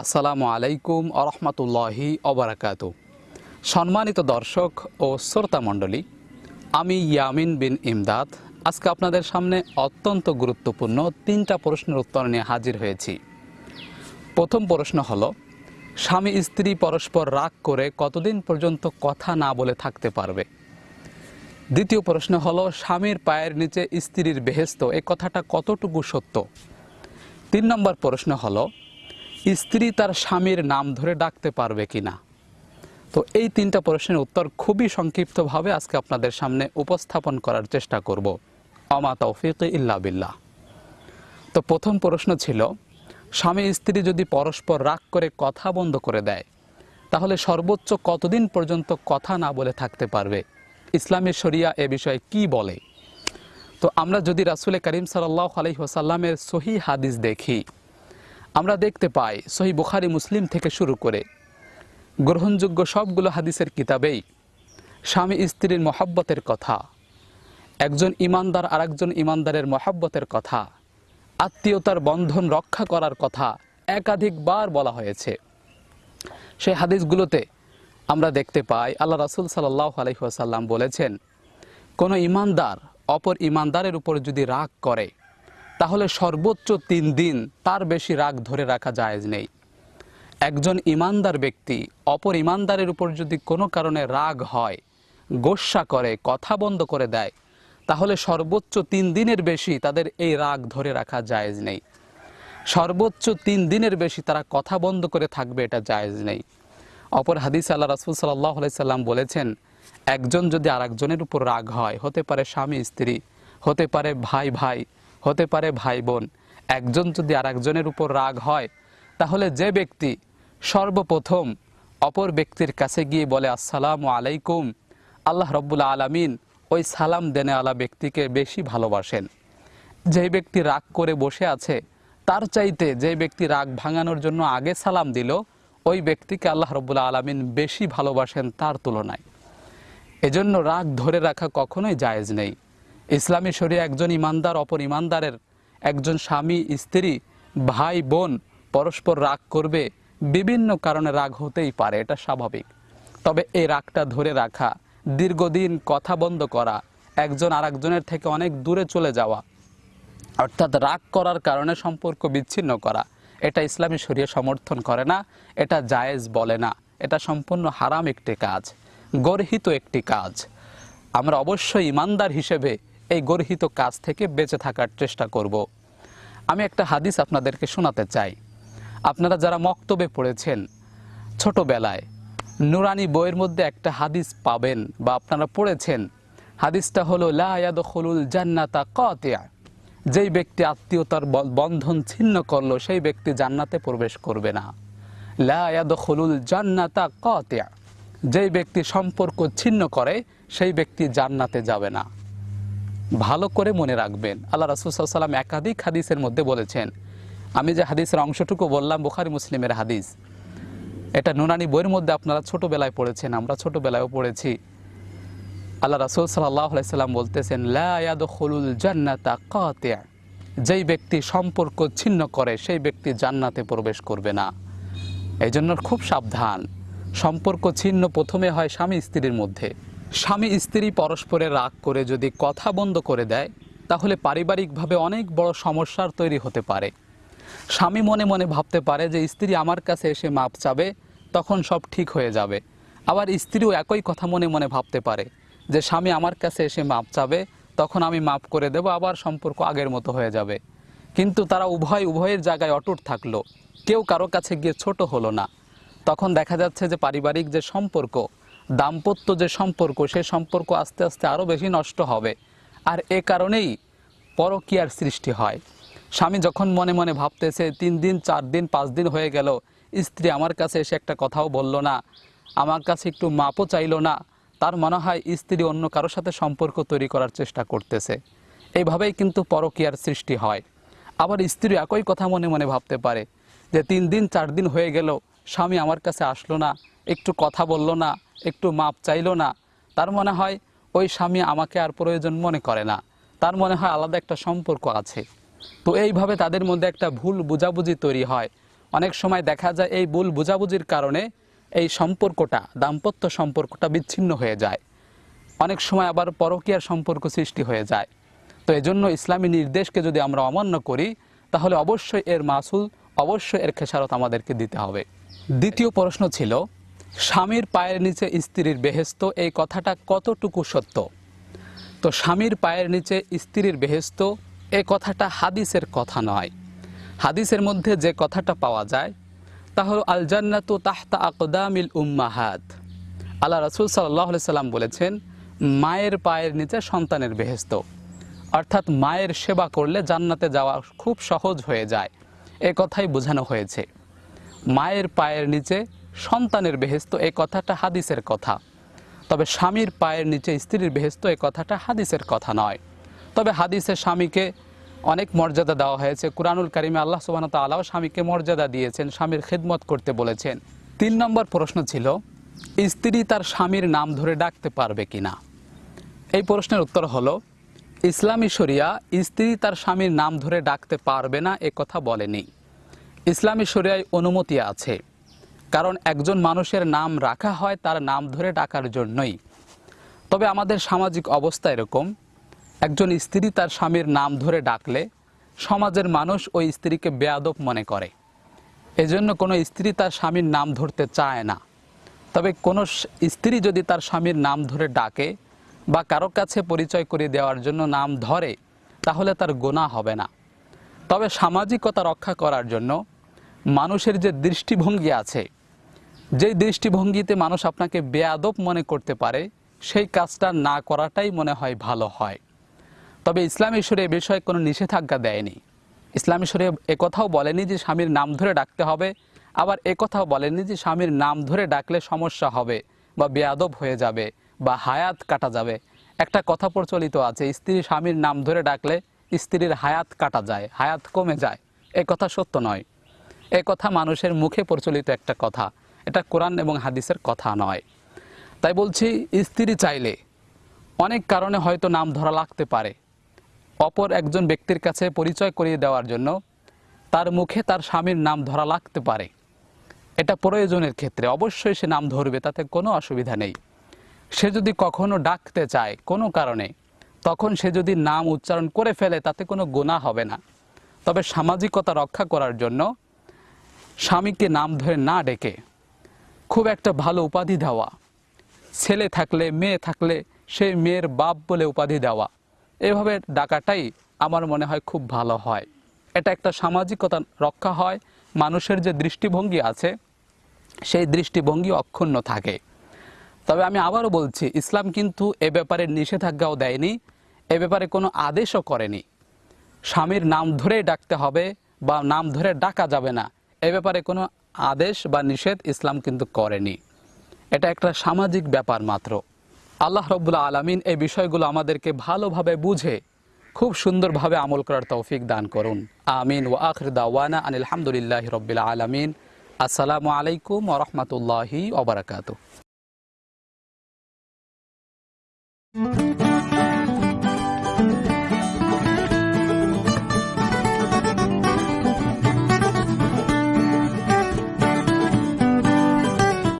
আসসালামু আলাইকুম আরহামতুল্লাহি অবরাকাত সম্মানিত দর্শক ও শ্রোতা মণ্ডলী, আমি ইয়ামিন বিন ইমদাদ। আজকে আপনাদের সামনে অত্যন্ত গুরুত্বপূর্ণ তিনটা প্রশ্নের উত্তর নিয়ে হাজির হয়েছি। প্রথম প্রশ্ন হলো, স্বামী স্ত্রী পরস্পর রাগ করে কতদিন পর্যন্ত কথা না বলে থাকতে পারবে? দ্বিতীয় প্রশ্ন হলো, স্বামীর পায়ের নিচে স্ত্রীর বেহেস্ত, এ কথাটা কতটুকু সত্য? তিন নম্বর প্রশ্ন হলো স্ত্রী তার স্বামীর নাম ধরে ডাকতে পারবে কিনা? তো এই তিনটা প্রশ্নের উত্তর খুবই সংক্ষিপ্তভাবে আজকে আপনাদের সামনে উপস্থাপন করার চেষ্টা করব। অমা তৌফিক ইল্লা বিল্লাহ। তো প্রথম প্রশ্ন ছিল, স্বামী স্ত্রী যদি পরস্পর রাগ করে কথা বন্ধ করে দেয়, তাহলে সর্বোচ্চ কতদিন পর্যন্ত কথা না বলে থাকতে পারবে? ইসলামী শরিয়া এ বিষয়ে কি বলে? তো আমরা যদি রাসুল করিম সাল্লাহ আলহি ওসাল্লামের সহি হাদিস দেখি আমরা দেখতে পাই সহি বুখারি মুসলিম থেকে শুরু করে। গ্রহণযোগ্য সবগুলো হাদিসের কিতাবেই স্বামী স্ত্রীর মহাব্বতের কথা, একজন ইমানদার আরেকজন ইমানদারের মহাব্বতের কথা, আত্মীয়তার বন্ধন রক্ষা করার কথা একাধিকবার বলা হয়েছে। সেই হাদিসগুলোতে আমরা দেখতে পাই, আল্লাহ রাসুল সাল্লাহ আলহিহাসাল্লাম বলেছেন, কোনো ইমানদার অপর ইমানদারের উপর যদি রাগ করে তাহলে সর্বোচ্চ তিন দিন তার বেশি রাগ ধরে রাখা জায়েজ নেই। একজন ইমানদার ব্যক্তি অপর ইমানদারের উপর যদি কোনো কারণে রাগ হয় গোস্বা করে, কথা বন্ধ করে দেয়, তাহলে সর্বোচ্চ তিন দিনের বেশি তাদের এই রাগ ধরে রাখা জায়েজ নেই। সর্বোচ্চ তিন দিনের বেশি তারা কথা বন্ধ করে থাকবে এটা জায়েজ নেই। অপর হাদিস আল্লাহ রাসুল সাল্লাহ সাল্লাম বলেছেন, একজন যদি আরেকজনের উপর রাগ হয়, হতে পারে স্বামী, স্ত্রী, হতে পারে ভাই ভাই হতে পারে ভাই বোন একজন যদি আরেকজনের উপর রাগ হয়, তাহলে যে ব্যক্তি সর্বপ্রথম অপর ব্যক্তির কাছে গিয়ে বলে, আসসালামু আলাইকুম। আল্লাহ রব্বুল আলমিন ওই সালাম দেনে আলা ব্যক্তিকে বেশি ভালোবাসেন। যে ব্যক্তি রাগ করে বসে আছে, তার চাইতে যে ব্যক্তি রাগ ভাঙানোর জন্য আগে সালাম দিল, ওই ব্যক্তিকে আল্লাহ রব্বুল্লা আলমিন বেশি ভালোবাসেন তার তুলনায়। এজন্য রাগ ধরে রাখা কখনোই জায়েজ নেই। ইসলামী শরীরে একজন ইমানদার, অপর ইমানদারের একজন স্বামী, স্ত্রী, ভাই, বোন পরস্পর রাগ করবে, বিভিন্ন কারণে রাগ হতেই পারে, এটা স্বাভাবিক। তবে এই রাগটা ধরে রাখা, দীর্ঘদিন কথা বন্ধ করা, একজন আরেকজনের থেকে অনেক দূরে চলে যাওয়া, অর্থাৎ রাগ করার কারণে সম্পর্ক বিচ্ছিন্ন করা, এটা ইসলামী শরীয় সমর্থন করে না, এটা জায়েজ বলে না, এটা সম্পূর্ণ হারাম একটি কাজ, গর্হিত একটি কাজ। আমরা অবশ্যই ইমানদার হিসেবে এই গর্হিত কাজ থেকে বেঁচে থাকার চেষ্টা করব। আমি একটা হাদিস আপনাদেরকে শোনাতে চাই। আপনারা যারা মক্তবে পড়েছেন, ছোটবেলায় নুরানি বইয়ের মধ্যে একটা হাদিস পাবেন বা আপনারা পড়েছেন। হাদিসটা হলো লায়াদুল জান্নাতা কতিয়া যেই ব্যক্তি আত্মীয়তার বন্ধন ছিন্ন করল, সেই ব্যক্তি জান্নাতে প্রবেশ করবে না। লায়াদুল জান্নাতা কতিয়া যেই ব্যক্তি সম্পর্ক ছিন্ন করে, সেই ব্যক্তি জান্নাতে যাবে না। ভালো করে মনে রাখবেন। আল্লাহ রাসুসাল্লাম একাধিক হাদিসের মধ্যে বলেছেন, আমি যে হাদিসের অংশটুকু বললাম, বুখারি মুসলিমের হাদিস, এটা নুনানি বইয়ের মধ্যে আপনারা ছোটবেলায় পড়েছেন, আমরা ছোটোবেলায়ও পড়েছি। আল্লাহ রাসুল সাল্লাম বলতেছেন লায়াদুল জান্নাতা কাতিয়া যেই ব্যক্তি সম্পর্ক ছিন্ন করে, সেই ব্যক্তি জান্নাতে প্রবেশ করবে না। এই জন্য খুব সাবধান। সম্পর্ক ছিন্ন প্রথমে হয় স্বামী স্ত্রীর মধ্যে। স্বামী স্ত্রী পরস্পরের রাগ করে যদি কথা বন্ধ করে দেয়, তাহলে পারিবারিকভাবে অনেক বড় সমস্যার তৈরি হতে পারে। স্বামী মনে মনে ভাবতে পারে যে স্ত্রী আমার কাছে এসে মাপ চাবে, তখন সব ঠিক হয়ে যাবে। আবার স্ত্রীও একই কথা মনে মনে ভাবতে পারে যে স্বামী আমার কাছে এসে মাপ চাবে, তখন আমি মাপ করে দেব, আবার সম্পর্ক আগের মতো হয়ে যাবে। কিন্তু তারা উভয় উভয়ের জায়গায় অটুট থাকল। কেউ কারও কাছে গিয়ে ছোট হলো না। তখন দেখা যাচ্ছে যে পারিবারিক যে সম্পর্ক দাম্পত্য যে সম্পর্ক, সে সম্পর্ক আস্তে আস্তে আরও বেশি নষ্ট হবে। আর এ কারণেই পরকীয়ার সৃষ্টি হয়। স্বামী যখন মনে মনে ভাবতেছে, তিন দিন, চার দিন, পাঁচ দিন হয়ে গেল, স্ত্রী আমার কাছে এসে একটা কথাও বলল না, আমার কাছে একটু মাপও চাইলো না, তার মনে হয় স্ত্রী অন্য কারোর সাথে সম্পর্ক তৈরি করার চেষ্টা করতেছে। এইভাবেই কিন্তু পরকীয়ার সৃষ্টি হয়। আবার স্ত্রী একই কথা মনে মনে ভাবতে পারে, যে তিন দিন, চার দিন হয়ে গেল, স্বামী আমার কাছে আসলো না, একটু কথা বলল না একটু মাপ চাইলো না। তার মনে হয়, ওই স্বামী আমাকে আর প্রয়োজন মনে করে না। তার মনে হয় আলাদা একটা সম্পর্ক আছে। তো এইভাবে তাদের মধ্যে একটা ভুল বুঝাবুঝি তৈরি হয়। অনেক সময় দেখা যায়, এই ভুল বোঝাবুঝির কারণে এই সম্পর্কটা, দাম্পত্য সম্পর্কটা বিচ্ছিন্ন হয়ে যায়। অনেক সময় আবার পরকীয়ার সম্পর্ক সৃষ্টি হয়ে যায়। তো এজন্য ইসলামী নির্দেশকে যদি আমরা অমান্য করি, তাহলে অবশ্যই এর মাসুল, অবশ্যই এর খেসারত আমাদেরকে দিতে হবে। দ্বিতীয় প্রশ্ন ছিল স্বামীর পায়ের নিচে স্ত্রীর বেহেস্ত, এই কথাটা কতটুকু সত্য? তো স্বামীর পায়ের নিচে স্ত্রীর বেহেস্ত এই কথাটা হাদিসের কথা নয়। হাদিসের মধ্যে যে কথাটা পাওয়া যায়, তা হলো আল জান্নাতু তাহতা আকদামিল উম্মাহাত। আল্লাহ রসুল সাল্লাহ সাল্লাম বলেছেন, মায়ের পায়ের নিচে সন্তানের বেহেস্ত। অর্থাৎ মায়ের সেবা করলে জান্নাতে যাওয়া খুব সহজ হয়ে যায়। এ কথাই বোঝানো হয়েছে। মায়ের পায়ের নিচে সন্তানের বেহেস্ত এই কথাটা হাদিসের কথা। তবে স্বামীর পায়ের নিচে স্ত্রীর বেহেস্ত এই কথাটা হাদিসের কথা নয়। তবে হাদিসের স্বামীকে অনেক মর্যাদা দেওয়া হয়েছে। কুরআনুল কারিমে আল্লাহ সুবাহ তাল্লাহ স্বামীকে মর্যাদা দিয়েছেন, স্বামীর খেদমত করতে বলেছেন। তিন নম্বর প্রশ্ন ছিল, স্ত্রী তার স্বামীর নাম ধরে ডাকতে পারবে কি না এই প্রশ্নের উত্তর হলো, ইসলামী শরিয়া স্ত্রী তার স্বামীর নাম ধরে ডাকতে পারবে না, এ কথা বলেনি। ইসলামী শরিয়ায় অনুমতি আছে। কারণ একজন মানুষের নাম রাখা হয় তার নাম ধরে ডাকার জন্যই। তবে আমাদের সামাজিক অবস্থা এরকম, একজন স্ত্রী তার স্বামীর নাম ধরে ডাকলে সমাজের মানুষ ওই স্ত্রীকে বেয়াদব মনে করে। এজন্য কোনো স্ত্রী তার স্বামীর নাম ধরতে চায় না। তবে কোনো স্ত্রী যদি তার স্বামীর নাম ধরে ডাকে বা কারও কাছে পরিচয় করে দেওয়ার জন্য নাম ধরে, তাহলে তার গোনা হবে না। তবে সামাজিকতা রক্ষা করার জন্য মানুষের যে দৃষ্টিভঙ্গি আছে যেই দৃষ্টিভঙ্গিতে মানুষ আপনাকে বেয়াদব মনে করতে পারে, সেই কাজটা না করাটাই মনে হয় ভালো হয়। তবে ইসলাম ঈশ্বরে এ বিষয়ে কোনো নিষেধাজ্ঞা দেয়নি। ইসলাম ঈশ্বরে একথাও বলেনি যে স্বামীর নাম ধরে ডাকতে হবে, আবার একথাও বলেনি যে স্বামীর নাম ধরে ডাকলে সমস্যা হবে বা বেয়াদব হয়ে যাবে বা হায়াত কাটা যাবে। একটা কথা প্রচলিত আছে, স্ত্রী স্বামীর নাম ধরে ডাকলে স্ত্রীর হায়াত কাটা যায়, হায়াত কমে যায়। এ কথা সত্য নয়। এ কথা মানুষের মুখে প্রচলিত একটা কথা। এটা কোরআন এবং হাদিসের কথা নয়। তাই বলছি, স্ত্রী চাইলে অনেক কারণে হয়তো নাম ধরা লাগতে পারে। অপর একজন ব্যক্তির কাছে পরিচয় করিয়ে দেওয়ার জন্য তার মুখে তার স্বামীর নাম ধরা লাগতে পারে। এটা প্রয়োজনের ক্ষেত্রে অবশ্যই সে নাম ধরবে, তাতে কোনো অসুবিধা নেই। সে যদি কখনো ডাকতে চায় কোনো কারণে, তখন সে যদি নাম উচ্চারণ করে ফেলে, তাতে কোনো গুণা হবে না। তবে সামাজিকতা রক্ষা করার জন্য স্বামীকে নাম ধরে না ডেকে খুব একটা ভালো উপাধি দেওয়া। ছেলে থাকলে, মেয়ে থাকলে সেই মেয়ের বাপ বলে উপাধি দেওয়া। এভাবে ডাকাটাই আমার মনে হয় খুব ভালো হয়। এটা একটা সামাজিকতা রক্ষা হয়। মানুষের যে দৃষ্টিভঙ্গি আছে, সেই দৃষ্টিভঙ্গি অক্ষুণ্ণ থাকে। তবে আমি আবারও বলছি, ইসলাম কিন্তু এ ব্যাপারে নিষেধাজ্ঞাও দেয়নি, এ ব্যাপারে কোনো আদেশও করেনি। স্বামীর নাম ধরেই ডাকতে হবে বা নাম ধরে ডাকা যাবে না। এ ব্যাপারে কোনো আদেশ বা নিষেধ ইসলাম কিন্তু করেনি। এটা একটা সামাজিক ব্যাপার মাত্র। আল্লাহ রব্বুল্লা আলমিন এই বিষয়গুলো আমাদেরকে ভালোভাবে বুঝে, খুব সুন্দরভাবে আমল করার তৌফিক দান করুন। আমিন। ও আখর দাওয়ানা আনিল হামদুলিল্লাহ রবিল আলমিন। আসসালামু আলাইকুম ওরহমতুল্লাহি ওবরাকাতু